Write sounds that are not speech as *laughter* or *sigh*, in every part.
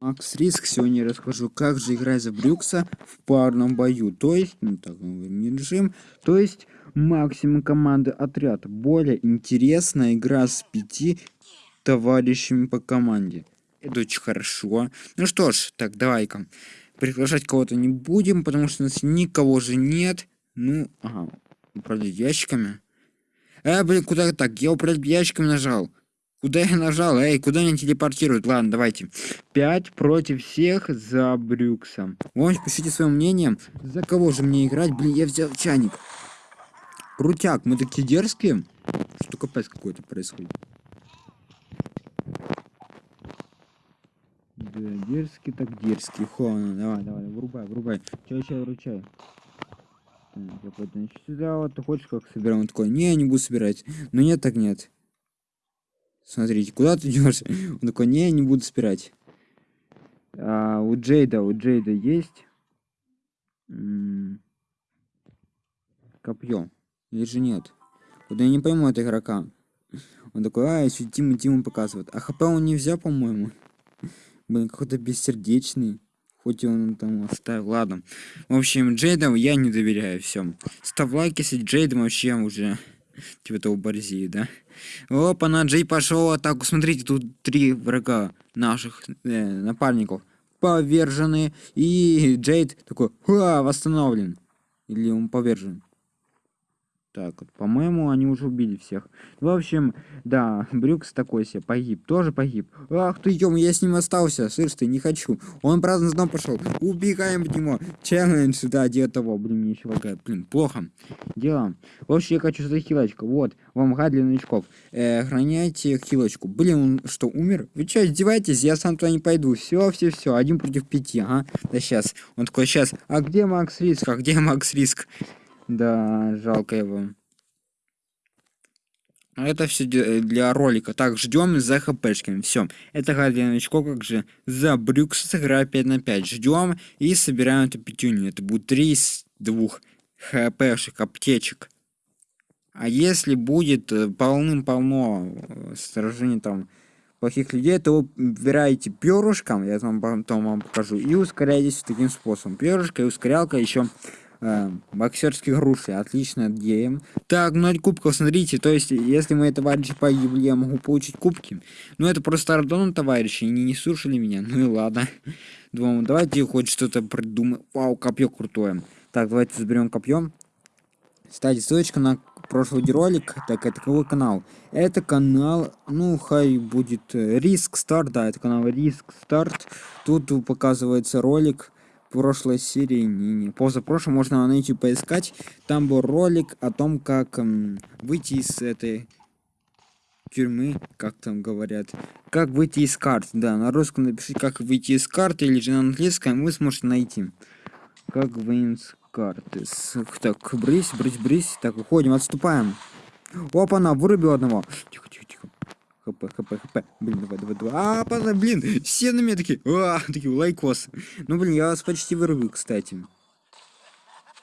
Макс Риск сегодня расскажу, как же играть за Брюкса в парном бою. То есть, ну так, не режим, то есть максимум команды отряд. Более интересная игра с пяти товарищами по команде. Это очень хорошо. Ну что ж, так, давай-ка. Приглашать кого-то не будем, потому что у нас никого же нет. Ну, ага, управлять ящиками. Э, блин, куда так? Я управлять ящиками нажал. Куда я нажал? Эй, куда меня телепортируют? Ладно, давайте. Пять против всех за Брюкса. Вон, пишите свое мнение. За кого же мне играть? Блин, я взял чайник. Крутяк, мы такие дерзкие. Что капец какой-то происходит. Да, дерзкий так дерзкий. Хона, давай, давай, врубай, врубай. Чай, чай, вручай. Так, значит, сюда вот ты хочешь как собираем? Он такой, не, я не буду собирать. Но нет, так нет. Смотрите, куда ты идешь? Он такой, не, я не буду собирать. А, у Джейда, у Джейда есть копье. Или же нет? Вот я не пойму этого игрока. Он такой, а, еще Тиму Тиму показывает. А хп он не взял, по-моему. Блин, какой-то бессердечный. Хоть он там оставил. Ладно. В общем, Джейдам я не доверяю. Все. Ставь лайк, если Джейдом вообще уже типа того борзеет, да? Опа, на Джей пошел атаку. Смотрите, тут три врага наших э, напарников повержены. И Джейд такой, ха, восстановлен. Или он повержен. Так вот, по-моему, они уже убили всех. В общем, да, *laughs* Брюкс такой себе погиб, тоже погиб. Ах ты, ё я с ним остался, слышь ты, не хочу. Он праздно дом пошел. Убегаем в него. Челлендж, да, дело того. Блин, мне еще лагает. Блин, плохо. Дело. В общем, я хочу за хилочку. Вот, вам гад для новичков. Э, охраняйте хилочку. Блин, он что, умер? Вы что, издеваетесь? Я сам туда не пойду. Все, все, все. Один против пяти, ага. Да сейчас. Он такой, сейчас. А где Макс Риск? А где Макс Риск? Да, жалко его. Это все для ролика. Так, ждем за хпшками. Все. Это для новичков, как же за Брюкс сыграю 5 на 5. Ждем и собираем эту пятюню. Это будет 3 из 2 хпшек, аптечек. А если будет э, полным-полно э, сражений там плохих людей, то вы выбираете перышком, я вам потом вам покажу, и ускоряетесь таким способом. Перышко и ускорялка еще э, боксерские груши. Отлично, идея. Так, 0 кубков, смотрите. То есть, если мои товарищи погибли, я могу получить кубки. Ну, это просто Ардон, товарищи, они не слушали меня. Ну и ладно. *laughs* Думаю, давайте хоть что-то придумаем. Вау, копье крутое. Так, давайте заберем копье. Кстати, ссылочка на прошлый ролик, так это какой канал? Это канал, ну, хай будет Риск Старт, да, это канал Риск Старт. Тут показывается ролик прошлой серии, не, не, позапрошлом, можно на YouTube поискать. Там был ролик о том, как эм, выйти из этой тюрьмы, как там говорят. Как выйти из карт, да, на русском напишите, как выйти из карты, или же на английском вы сможете найти. Как выйти из карты. Так, брысь, брысь, брысь. Так, уходим, отступаем. Опа, она вырубил одного. Тихо, тихо, тихо. ХП, ХП, ХП. Блин, давай, давай, давай. А, блин, все на меня такие. А, такие, лайкос. Ну, блин, я вас почти вырубил, кстати.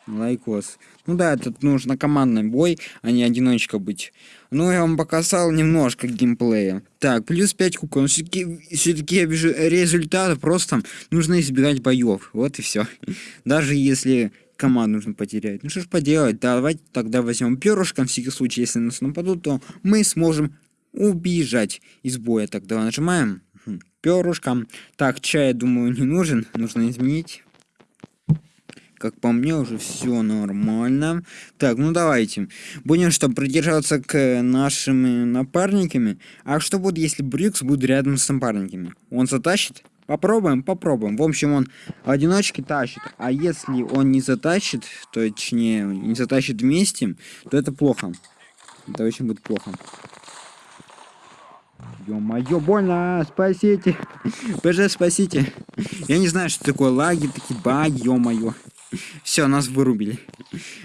Лайкос. Ну да, тут нужно командный бой, а не одиночка быть. Ну, я вам показал немножко геймплея. Так, плюс 5 кубков. Но все-таки все я вижу результаты, просто нужно избегать боев. Вот и все. *laughs* Даже если команду нужно потерять. Ну что ж поделать, давайте тогда возьмем перышко, на всякий случай, если нас нападут, то мы сможем убежать из боя. Так, давай нажимаем. Перышко. Так, чай, думаю, не нужен. Нужно изменить. Как по мне, уже все нормально. Так, ну давайте. Будем что, придерживаться к нашим напарниками. А что будет, если Брюкс будет рядом с напарниками? Он затащит? Попробуем, попробуем. В общем, он одиночки тащит. А если он не затащит, то точнее, не затащит вместе, то это плохо. Это очень будет плохо. Ё-моё, больно, спасите. ПЖ, спасите. Я не знаю, что такое лаги, такие баги, ё-моё. Все, нас вырубили.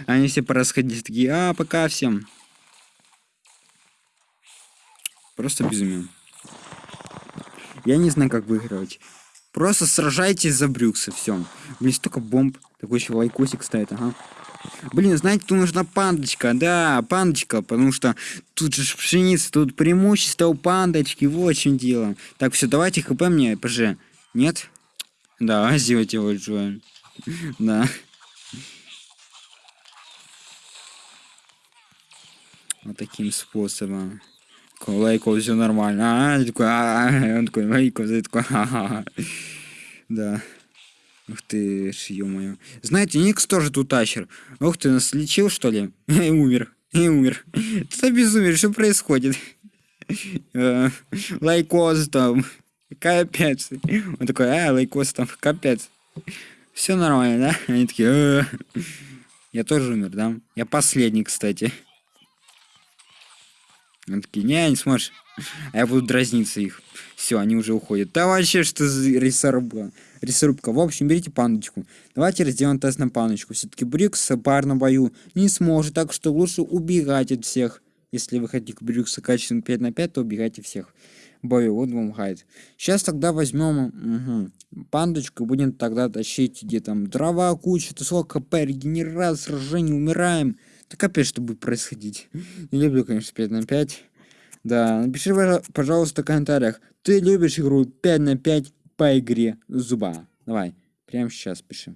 Они все порасходились, такие, а, пока всем. Просто безумие. Я не знаю, как выигрывать. Просто сражайтесь за Брюкса, все. Блин, столько бомб. Такой еще лайкосик стоит, ага. Блин, знаете, тут нужна пандочка, да, пандочка, потому что тут же пшеница, тут преимущество у пандочки, вот в чем дело. Так, все, давайте хп мне, ПЖ. Нет? Да, *laughs* сделайте Джоем. Да. Вот таким способом. Лайков все нормально. А, такой, а, он такой, лайков, такой, *laughs* ха-ха. Да. Ух ты, ж, ё Знаете, Никс тоже тут тащер. Ух ты, нас лечил, что ли? *laughs* И умер. И умер. *laughs* Ты безумие, что происходит? *laughs* Э, лайкоз там. Капец. Он такой, а, лайкоз там, капец. Все нормально, да? Они такие, «Э». я тоже умер, да? Я последний, кстати. Они такие, не, не сможешь. А я буду дразниться их. Все, они уже уходят. Да вообще, что за рисорубка? Рисорубка. В общем, берите пандочку. Давайте сделаем тест на пандочку. Все-таки Брюкс в парном бою не сможет, так что лучше убегать от всех. Если вы хотите к Брюксу качественно 5 на 5, то убегайте всех. Бою, вот вам гайд. Сейчас тогда возьмем угу, пандочку, будем тогда тащить где там дрова, куча, то сколько хп, регенерация, сражение, умираем. Так капец, что будет происходить. Не люблю, конечно, 5 на 5. Да, напиши, пожалуйста, в комментариях, ты любишь игру 5 на 5 по игре зуба. Давай, прямо сейчас пиши.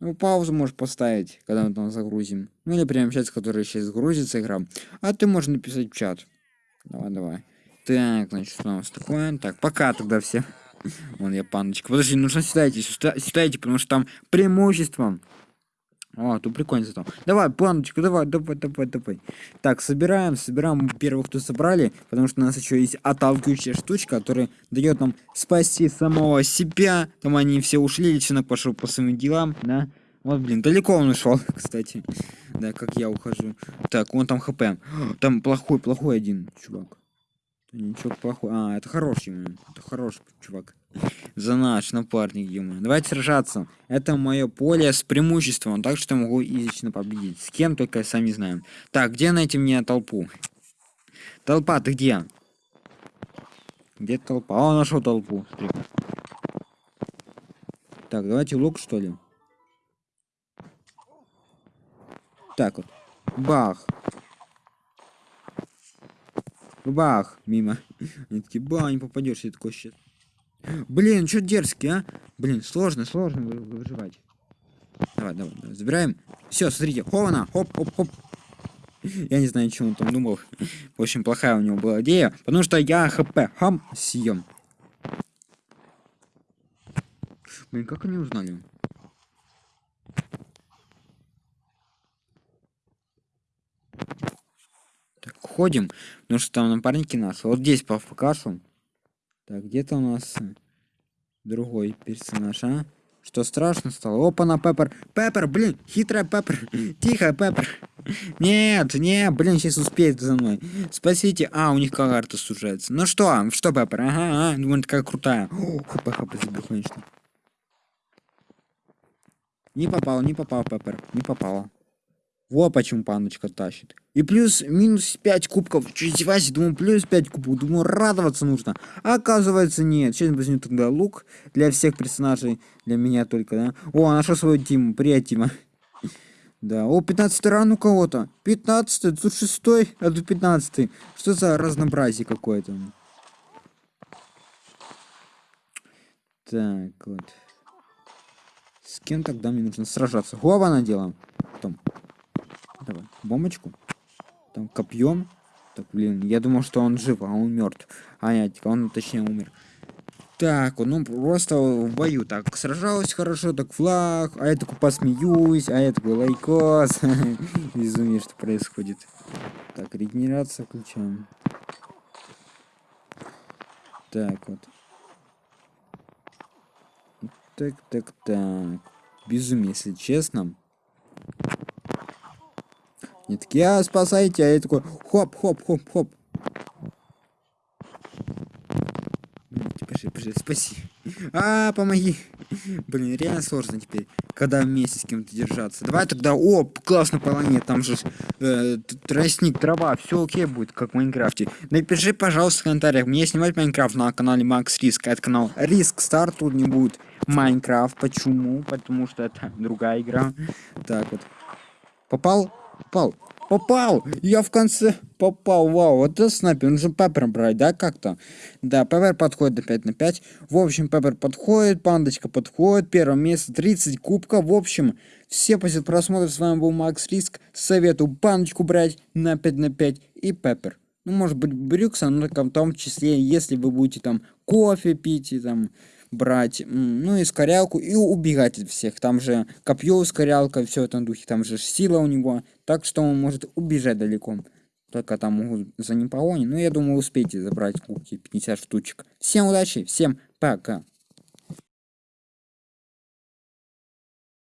Ну, паузу можешь поставить, когда мы там загрузим. Ну, или прямо сейчас, который сейчас загрузится игра. А ты можешь написать в чат. Давай, давай. Так, значит, что у нас такое? Так, пока тогда все. *laughs* Вон я паночка. Подожди, нужно сюда идти, потому что там преимущество. О, тут прикольно там. Давай, планочку, давай, давай, давай, давай. Так, собираем, собираем первых, кто собрали, потому что у нас еще есть отталкивающая штучка, которая дает нам спасти самого себя. Там они все ушли, личинок пошел по своим делам, да. Вот, блин, далеко он ушел, *laughs* кстати. Да, как я ухожу. Так, он там хп. Там плохой, плохой один, чувак. Ничего плохого. А, это хороший, это хороший чувак. За наш напарник, ему. Давайте сражаться. Это мое поле с преимуществом, так что могу изично победить. С кем только я сам не знаю. Так, где найти мне толпу? Толпа, ты где? Где толпа? О, нашел толпу. Так, давайте лук, что ли? Так вот. Бах. Бах, мимо. Они такие, ба, не попадешь, я такой щит. Блин, что дерзкий, а? Блин, сложно, сложно выживать. Давай, давай, давай. забираем. Все, смотрите, хована, хоп, хоп, хоп. Я не знаю, что он там думал. Общем, плохая у него была идея, потому что я хп хам съем. Блин, как они узнали? Ходим, потому что там напарники нас. Вот здесь по покажу. Так, где-то у нас другой персонаж, а? Что страшно стало? Опа, на Пеппер. Пеппер, блин, хитрая Пеппер. *laughs* Тихо, Пеппер. *laughs* Нет, не, блин, сейчас успеет за мной. Спасите. А, у них карта сужается. Ну что, что, Пеппер? Ага, ага, думаю, такая крутая. Хп, хп, забил, конечно. Не попал, не попал, Пеппер. Не попало. Вот почему паночка тащит. И плюс минус 5 кубков. Что издевайся? Думаю, плюс 5 кубков. Думаю, радоваться нужно. А оказывается, нет. Сейчас возьму тогда лук для всех персонажей. Для меня только, да? О, нашел свою Тиму. Привет, Тима. *laughs* Да, о, 15 ран у кого-то. 15 тут 6 а тут 15 Что за разнообразие какое-то? Так, вот. С кем тогда мне нужно сражаться? Голова наделаем. Потом. Давай, бомбочку. Там копьем. Так, блин, я думал, что он жив, а он мертв. А нет, он точнее умер. Так, ну просто в бою так сражалась хорошо, так флаг, а я такой посмеюсь, а я такой лайкос. *laughs* Безумие, что происходит. Так, регенерация включаем. Так вот. Так, так, так. Безумие, если честно. Они такие, а, спасайте, а я такой, хоп, хоп, хоп, хоп. Пиши, пиши, спаси. А, помоги. Блин, реально сложно теперь, когда вместе с кем-то держаться. Давай тогда, о, классно планет, там же э, тростник, трава, все окей будет, как в Майнкрафте. Напиши, пожалуйста, в комментариях, мне снимать Майнкрафт на канале Макс Риск, это канал Риск Стар, тут не будет Майнкрафт, почему? Потому что это другая игра. Так вот. Попал? Попал. Попал! Я в конце попал. Вау, вот это снайпер. Нужно Пеппер брать, да, как-то? Да, Пеппер подходит до 5 на 5. В общем, Пеппер подходит, Пандочка подходит. Первое место, 30 кубков. В общем, все после просмотра. С вами был Макс Риск. Советую Пандочку брать на 5 на 5 и Пеппер. Ну, может быть, Брюкса, но в том числе, если вы будете там кофе пить и там брать, ну, и скорялку, и убегать от всех. Там же копье, скорялка, все в этом духе, там же сила у него, так что он может убежать далеко. Только там могут за ним погони. Но я думаю, успейте забрать кубки 50 штучек. Всем удачи, всем пока.